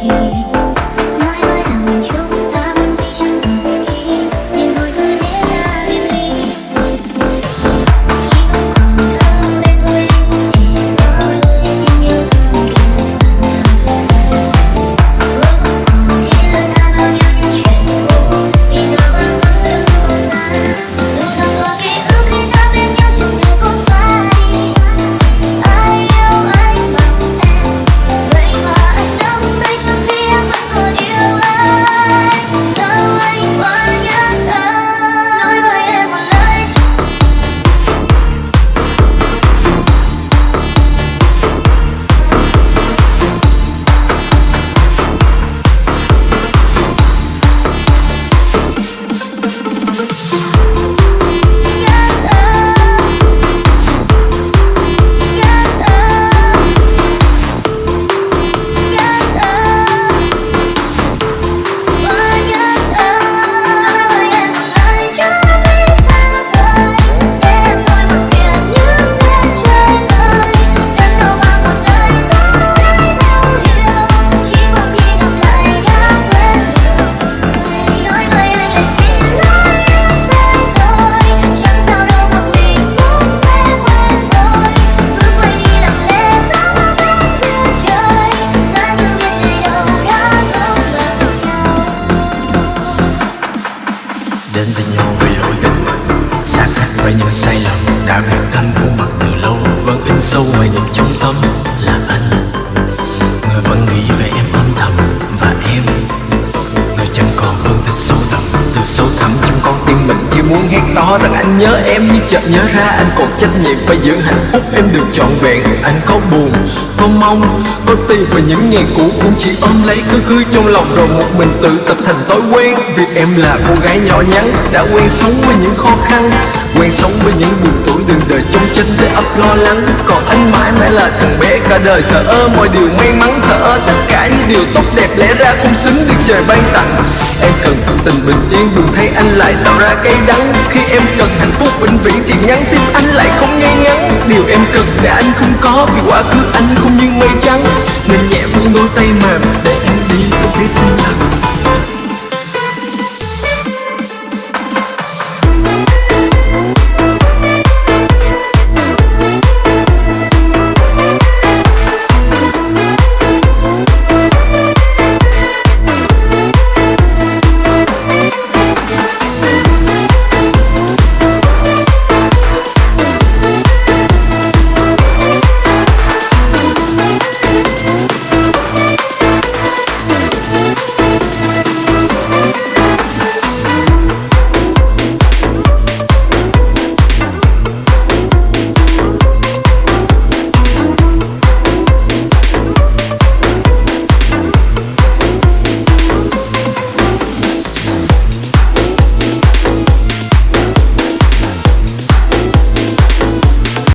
cheek đến với nhau vì lỗi gần xa cách với những sai lầm, đã biệt thăm khuôn mặt từ lâu. Vẫn in sâu ngoài niềm trong tâm là mình hét to rằng anh nhớ em, nhưng chợt nhớ ra anh còn trách nhiệm phải giữ hạnh phúc. Em được trọn vẹn, anh có buồn, có mong, có tìm và những ngày cũ cũng chỉ ôm lấy khứ khứ trong lòng rồi một mình tự tập thành thói quen. Vì em là cô gái nhỏ nhắn, đã quen sống với những khó khăn, quen sống với những buồn tuổi đường đời trong chân để ấp lo lắng. Còn anh mãi mãi là thằng bé cả đời, thờ ơ mọi điều may mắn, thờ ơ tất cả những điều tốt đẹp lẽ ra không xứng được trời ban tặng. Em cần tình bình yên buồn thấy anh lại tạo ra cay đắng. Khi em cần hạnh phúc vĩnh viễn thì nhắn tin anh lại không ngay ngắn điều em cần để anh không có vì quá khứ anh không như mây trắng. Nên nhẹ buông đôi tay mềm